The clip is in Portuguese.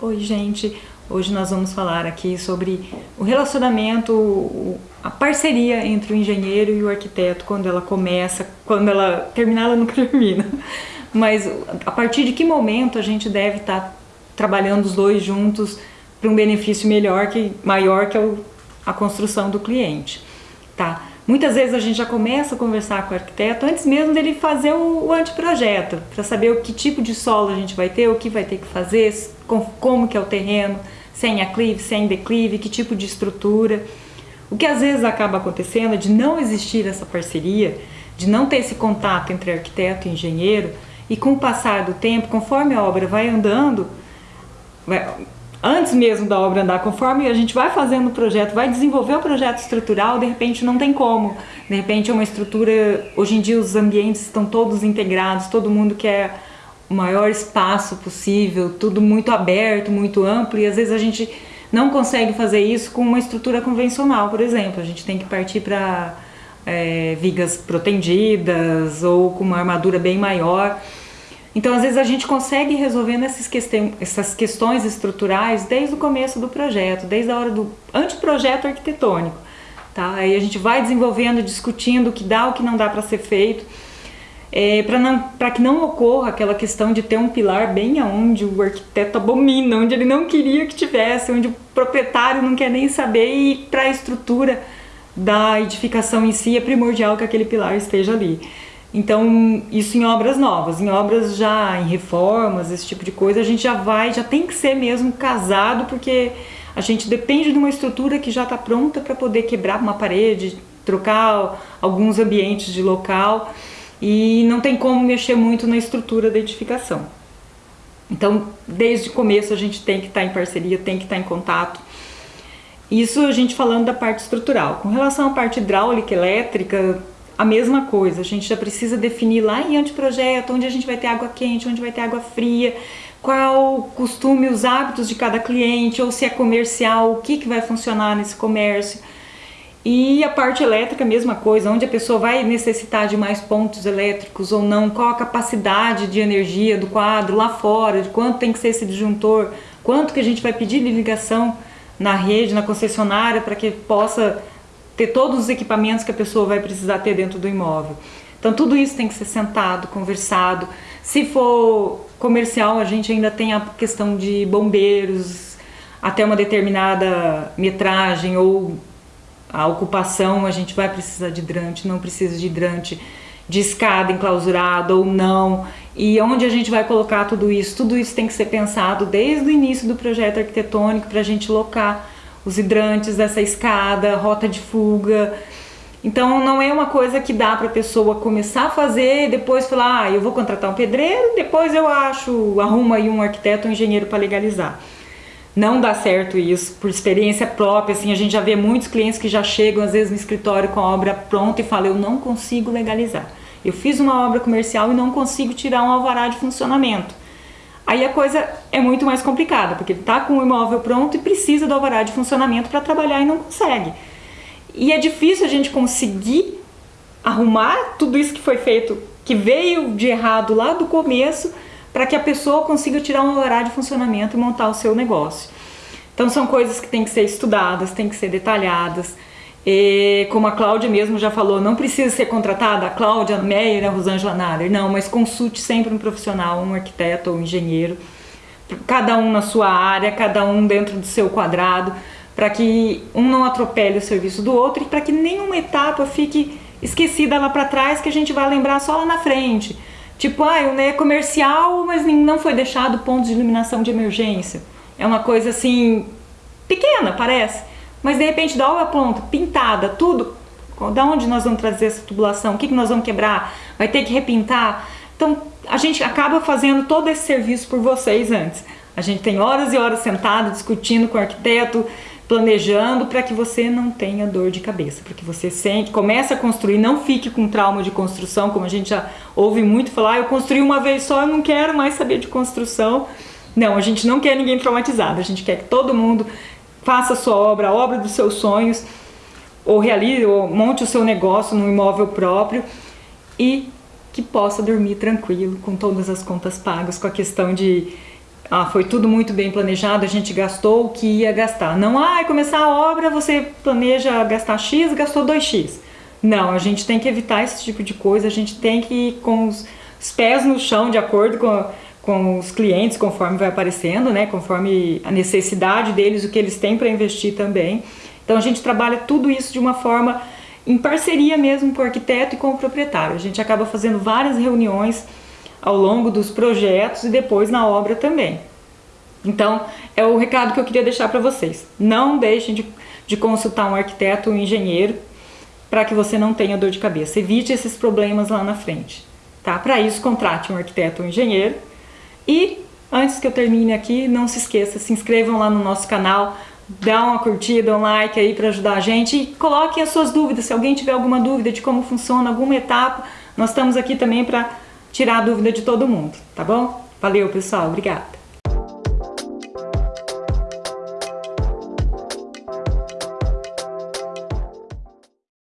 Oi, gente. Hoje nós vamos falar aqui sobre o relacionamento, a parceria entre o engenheiro e o arquiteto, quando ela começa, quando ela terminar, ela nunca termina. Mas a partir de que momento a gente deve estar trabalhando os dois juntos para um benefício melhor, que, maior, que a construção do cliente, tá? Muitas vezes a gente já começa a conversar com o arquiteto antes mesmo dele fazer o, anteprojeto, para saber o que tipo de solo a gente vai ter, o que vai ter que fazer, como que é o terreno, sem aclive, sem declive, que tipo de estrutura. O que às vezes acaba acontecendo é de não existir essa parceria, de não ter esse contato entre arquiteto e engenheiro, e com o passar do tempo, conforme a obra vai andando, antes mesmo da obra andar, conforme a gente vai fazendo o projeto, vai desenvolver o projeto estrutural, de repente não tem como. De repente é uma estrutura, hoje em dia os ambientes estão todos integrados, todo mundo quer o maior espaço possível, tudo muito aberto, muito amplo, e às vezes a gente não consegue fazer isso com uma estrutura convencional, por exemplo. A gente tem que partir para é, vigas protendidas ou com uma armadura bem maior. Então, às vezes, a gente consegue resolvendo essas, questões, essas questões estruturais desde o começo do projeto, desde a hora do anteprojeto arquitetônico. Tá? Aí a gente vai desenvolvendo, discutindo o que dá, o que não dá para ser feito, é, para que não ocorra aquela questão de ter um pilar bem aonde o arquiteto abomina, onde ele não queria que tivesse, onde o proprietário não quer nem saber e para a estrutura da edificação em si é primordial que aquele pilar esteja ali. Então, isso em obras novas, em obras já em reformas, esse tipo de coisa, a gente já vai, já tem que ser mesmo casado, porque a gente depende de uma estrutura que já está pronta para poder quebrar uma parede, trocar alguns ambientes de local e não tem como mexer muito na estrutura da edificação. Então, desde o começo a gente tem que estar tá em parceria, tem que estar tá em contato. Isso a gente falando da parte estrutural. Com relação à parte hidráulica, elétrica, a mesma coisa, a gente já precisa definir lá em anteprojeto onde a gente vai ter água quente, onde vai ter água fria, qual o costume, os hábitos de cada cliente, ou se é comercial, o que, que vai funcionar nesse comércio. E a parte elétrica, mesma coisa, onde a pessoa vai necessitar de mais pontos elétricos ou não, qual a capacidade de energia do quadro lá fora, de quanto tem que ser esse disjuntor, quanto que a gente vai pedir de ligação na rede, na concessionária, para que possa ter todos os equipamentos que a pessoa vai precisar ter dentro do imóvel. Então tudo isso tem que ser sentado, conversado. Se for comercial, a gente ainda tem a questão de bombeiros, até uma determinada metragem ou a ocupação, a gente vai precisar de hidrante, não precisa de hidrante, de escada enclausurada ou não, e onde a gente vai colocar tudo isso, tudo isso tem que ser pensado desde o início do projeto arquitetônico para a gente locar os hidrantes dessa escada, rota de fuga. Então não é uma coisa que dá para a pessoa começar a fazer e depois falar, ah, eu vou contratar um pedreiro, depois eu acho, arrumo aí um arquiteto, um engenheiro para legalizar. Não dá certo isso, por experiência própria, assim, a gente já vê muitos clientes que já chegam às vezes no escritório com a obra pronta e falam, eu não consigo legalizar. Eu fiz uma obra comercial e não consigo tirar um alvará de funcionamento. Aí a coisa é muito mais complicada, porque ele está com o imóvel pronto e precisa do alvará de funcionamento para trabalhar e não consegue. E é difícil a gente conseguir arrumar tudo isso que foi feito, que veio de errado lá do começo, para que a pessoa consiga tirar um alvará de funcionamento e montar o seu negócio. Então são coisas que têm que ser estudadas, têm que ser detalhadas. E, como a Cláudia mesmo já falou, não precisa ser contratada a Cláudia Meyer, a Rosângela Nader, não, mas consulte sempre um profissional, um arquiteto ou um engenheiro, cada um na sua área, cada um dentro do seu quadrado, para que um não atropele o serviço do outro e para que nenhuma etapa fique esquecida lá para trás que a gente vai lembrar só lá na frente. Tipo, ah, é comercial, mas não foi deixado pontos de iluminação de emergência. É uma coisa assim, pequena, parece mas de repente da obra pronta, pintada, tudo, da onde nós vamos trazer essa tubulação? O que, que nós vamos quebrar? Vai ter que repintar? Então a gente acaba fazendo todo esse serviço por vocês antes. A gente tem horas e horas sentado discutindo com o arquiteto, planejando para que você não tenha dor de cabeça, para que você sente, comece a construir, não fique com trauma de construção, como a gente já ouve muito falar, ah, eu construí uma vez só, eu não quero mais saber de construção. Não, a gente não quer ninguém traumatizado, a gente quer que todo mundo faça a sua obra, a obra dos seus sonhos, ou realize, ou monte o seu negócio num imóvel próprio e que possa dormir tranquilo, com todas as contas pagas, com a questão de ah, foi tudo muito bem planejado, a gente gastou o que ia gastar. Não, ah, começar a obra, você planeja gastar X, gastou 2X. Não, a gente tem que evitar esse tipo de coisa, a gente tem que ir com os pés no chão, de acordo com, com os clientes, conforme vai aparecendo, né, conforme a necessidade deles, o que eles têm para investir também. Então a gente trabalha tudo isso de uma forma em parceria mesmo com o arquiteto e com o proprietário. A gente acaba fazendo várias reuniões ao longo dos projetos e depois na obra também. Então, é o recado que eu queria deixar para vocês. Não deixem de, de consultar um arquiteto ou um engenheiro para que você não tenha dor de cabeça. Evite esses problemas lá na frente. Tá? Para isso, contrate um arquiteto ou um engenheiro. E, antes que eu termine aqui, não se esqueça, se inscrevam lá no nosso canal, dá uma curtida, um like aí para ajudar a gente e coloquem as suas dúvidas. Se alguém tiver alguma dúvida de como funciona alguma etapa, nós estamos aqui também para tirar a dúvida de todo mundo, tá bom? Valeu, pessoal. Obrigada.